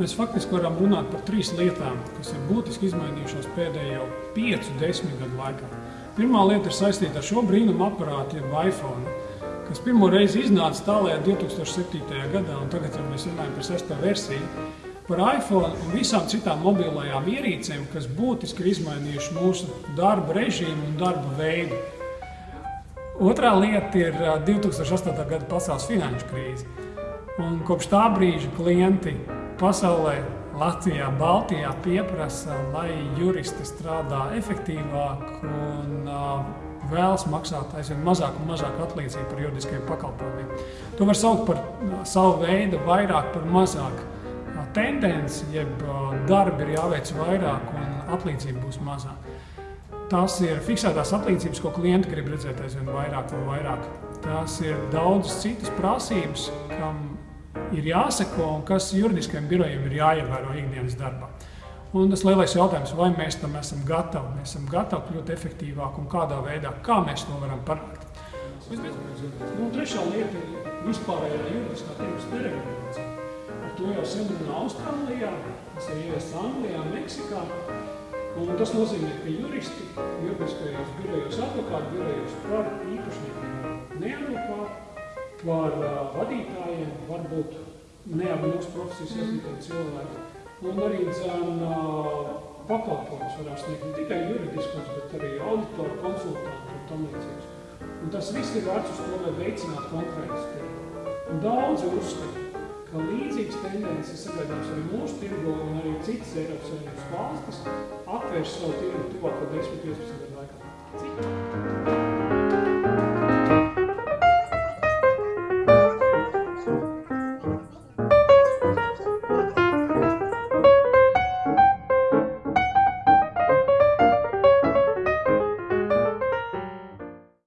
Mēs faktiski varam runāt par trīs lietām, kas ir būtiski izmainījušās pēdējo piecu, desmit gadu laikā. Pirmā lieta ir saistīta ar šo brīnumu aparātu, jeb iPhone, kas pirmo reizi iznāca tālējā 2007. gadā, un tagad jau mēs runājam par sesto versiju, par iPhone un visām citām mobilajām ierīcēm, kas būtiski ir izmainījuši mūsu darba režīmu un darba veidu. Otrā lieta ir 2008. gada pasaules finanšu krīze. Un kopš tā brīža klienti pasaulē, Latvijā, Baltijā pieprasa, lai juristi strādā efektīvāk un uh, vēlas maksāt aizvien mazāk un mazāk atlīdzību par juridiskiem pakalpojumiem. To var saukt par savu veidu vairāk par mazāk tendenci, jeb darbi ir jāveic vairāk un atlīdzība būs mazāk. Tās ir fiksētās atlīdzības, ko klienti grib redzēt aizvien vairāk un vairāk. Tās ir daudzas citas prasības, kam ir jāseko un kas juridiskajiem birojiem ir jāievēro ikdienas darbā. Un tas lielais jautājums, vai mēs tam esam gatavi, mēs esam gatavi kļūt efektīvāk un kādā veidā, kā mēs to varam panākt. Un trešā lieta ir vispārējā juridiskā tirgus deregulācija. Ar to jau sen runā Austrālijā, tas ir ieviests Anglijā, Meksikā. Un tas nozīmē, ka juristi juridiskajos birojos, advokātu birojos var īpašniekiem neadvokātu par uh, vadītājiem, varbūt ne ar mūsu profesijas iesaistītiem cilvēkiem. Un arī dzēn pakalpojumus varam sniegt ne tikai juridiskus, bet arī auditoru, konsultantu un tam līdzīgs. Un tas viss ir vērts uz to, lai veicinātu konkurences tirgu. Un daudzi uzskata, ka līdzīgas tendences sagaidāms arī mūsu tirgu un arī citas Eiropas Savienības valstis atvērs savu tirgu tuvāko 10-15 gadu laikā. Cik?